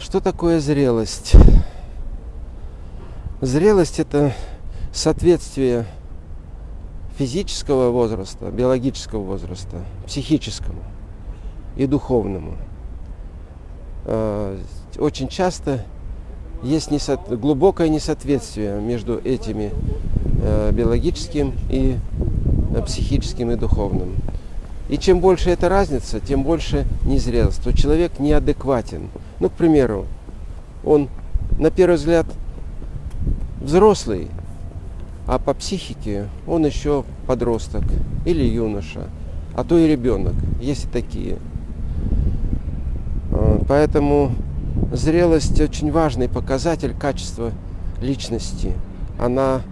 Что такое зрелость? Зрелость – это соответствие физического возраста, биологического возраста, психическому и духовному. А, очень часто есть несо... глубокое несоответствие между этими э, биологическим и э, психическим и духовным. И чем больше эта разница, тем больше незрелость. То человек неадекватен. Ну, к примеру, он на первый взгляд взрослый, а по психике он еще подросток или юноша, а то и ребенок. Есть и такие. А, поэтому зрелость очень важный показатель качества личности. Она,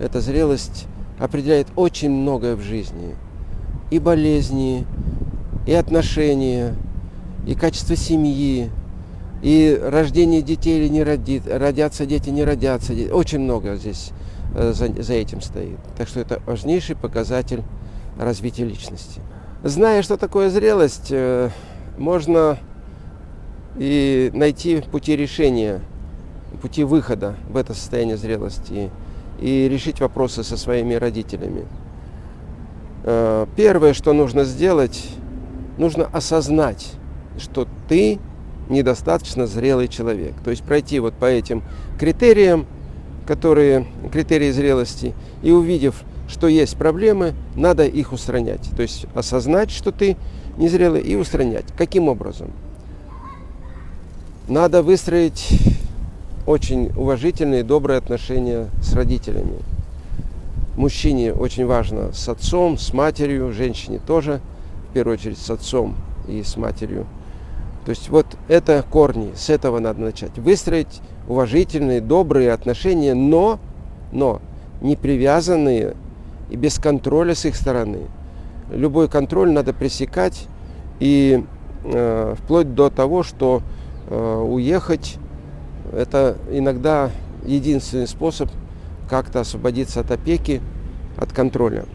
эта зрелость определяет очень многое в жизни. И болезни, и отношения, и качество семьи, и рождение детей или не родит, родятся дети, не родятся. Очень много здесь э, за, за этим стоит. Так что это важнейший показатель развития личности. Зная, что такое зрелость, э, можно и найти пути решения, пути выхода в это состояние зрелости и решить вопросы со своими родителями. Э, первое, что нужно сделать, нужно осознать, что ты недостаточно зрелый человек. То есть пройти вот по этим критериям, которые критерии зрелости, и увидев, что есть проблемы, надо их устранять. То есть осознать, что ты незрелый, и устранять. Каким образом? Надо выстроить очень уважительные добрые отношения с родителями. Мужчине очень важно с отцом, с матерью, женщине тоже, в первую очередь с отцом и с матерью. То есть вот это корни, с этого надо начать. Выстроить уважительные, добрые отношения, но, но не привязанные и без контроля с их стороны. Любой контроль надо пресекать и э, вплоть до того, что Э, уехать. Это иногда единственный способ как-то освободиться от опеки, от контроля.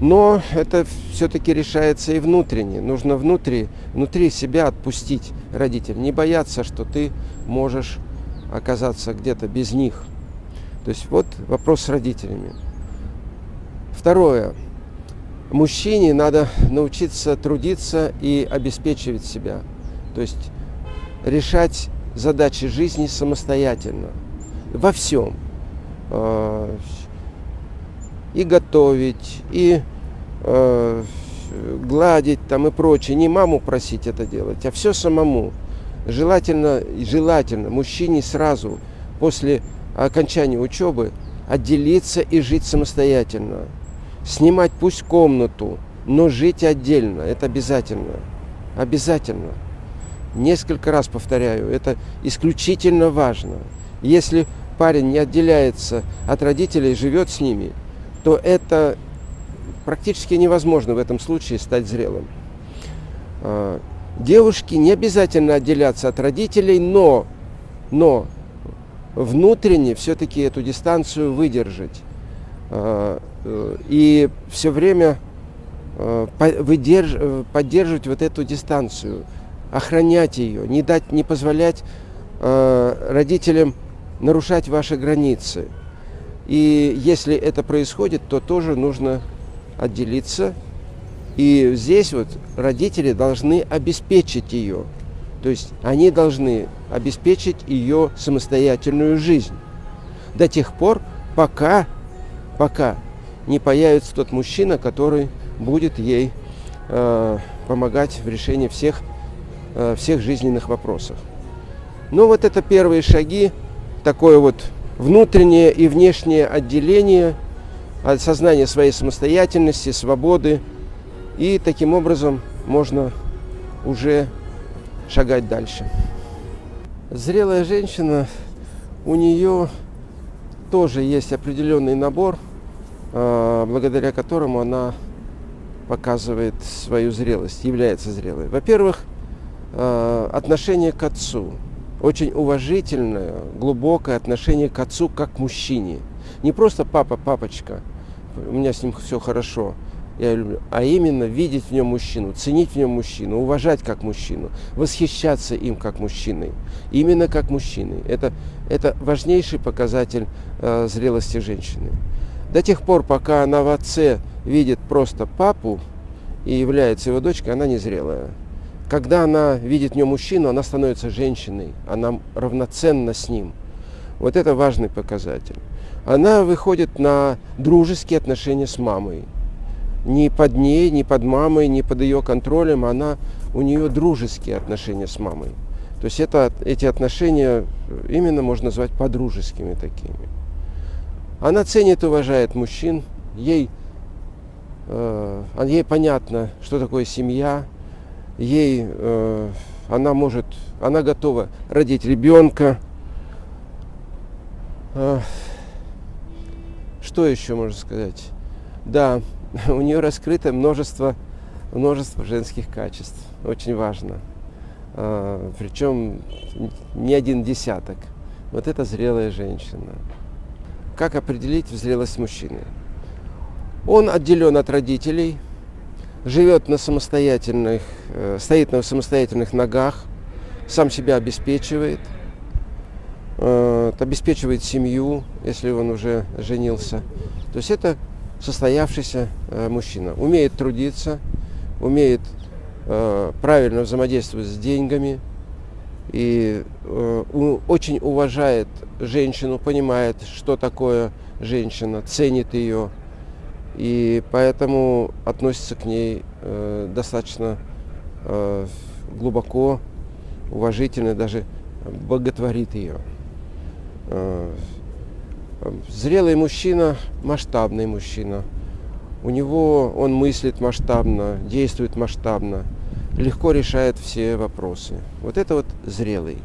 Но это все-таки решается и внутренне. Нужно внутри, внутри себя отпустить родителей. Не бояться, что ты можешь оказаться где-то без них. То есть вот вопрос с родителями. Второе. Мужчине надо научиться трудиться и обеспечивать себя. То есть решать задачи жизни самостоятельно. Во всем. И готовить, и а, гладить там и прочее. Не маму просить это делать, а все самому. Желательно, желательно мужчине сразу после окончания учебы отделиться и жить самостоятельно. Снимать пусть комнату, но жить отдельно. Это обязательно. Обязательно. Несколько раз повторяю, это исключительно важно. Если парень не отделяется от родителей, живет с ними, то это практически невозможно в этом случае стать зрелым. А, девушки не обязательно отделяться от родителей, но, но внутренне все-таки эту дистанцию выдержать. А, э, и все время э, э, поддерживать вот эту дистанцию – охранять ее, не дать, не позволять родителям нарушать ваши границы. И если это происходит, то тоже нужно отделиться. И здесь вот родители должны обеспечить ее. То есть они должны обеспечить ее самостоятельную жизнь. До тех пор, пока, пока не появится тот мужчина, который будет ей э, помогать в решении всех Э, всех жизненных вопросах. Ну вот это первые шаги, такое вот внутреннее и внешнее отделение, осознание своей самостоятельности, свободы. И таким образом можно уже шагать дальше. Зрелая женщина, у нее тоже есть определенный набор, э, благодаря которому она показывает свою зрелость, является зрелой. Во-первых, Э, отношение к отцу. Очень уважительное, глубокое отношение к отцу как к мужчине. Не просто папа, папочка, у меня с ним все хорошо, я люблю, а именно видеть в нем мужчину, ценить в нем мужчину, уважать как мужчину, восхищаться им как мужчиной, именно как мужчиной. Это, это важнейший показатель э, зрелости женщины. До тех пор, пока она в отце видит просто папу и является его дочкой, она незрелая. Когда она видит в нем мужчину, она становится женщиной, она равноценна с ним. Вот это важный показатель. Она выходит на дружеские отношения с мамой. Ни под ней, ни под мамой, ни под ее контролем, она, у нее дружеские отношения с мамой. То есть это, эти отношения именно можно назвать подружескими такими. Она ценит и уважает мужчин, ей, э, ей понятно, что такое семья, ей э, она может, она готова родить ребенка. Э, что еще можно сказать? Да, у нее раскрыто множество, множество женских качеств. Очень важно. Э, причем не один десяток. Вот это зрелая женщина. Как определить зрелость мужчины? Он отделен от родителей, живет на самостоятельных, э, стоит на самостоятельных ногах, сам себя обеспечивает, э, обеспечивает семью, если он уже женился. То есть это состоявшийся э, мужчина. Умеет трудиться, умеет правильно взаимодействовать с деньгами и очень уважает женщину, понимает, что такое женщина, ценит ее. И поэтому относится к ней э, достаточно э, глубоко, уважительно, даже боготворит ее. Э, зрелый мужчина, масштабный мужчина. У него он мыслит масштабно, действует масштабно, легко решает все вопросы. Вот это вот зрелый.